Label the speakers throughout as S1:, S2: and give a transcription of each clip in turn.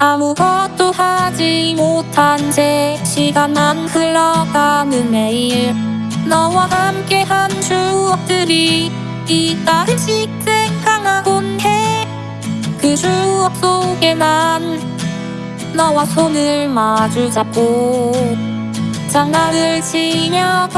S1: 아무것도 하지 못한 채 시간만 흘러가는 매일. 너와 함께한 추억들이 이따금씩 생각나곤 해그 추억 속에 난 너와 손을 마주 잡고 장난을 치며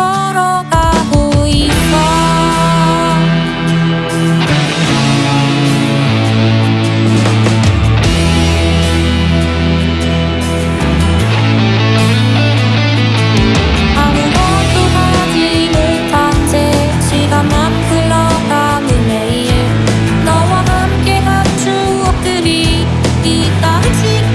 S1: 매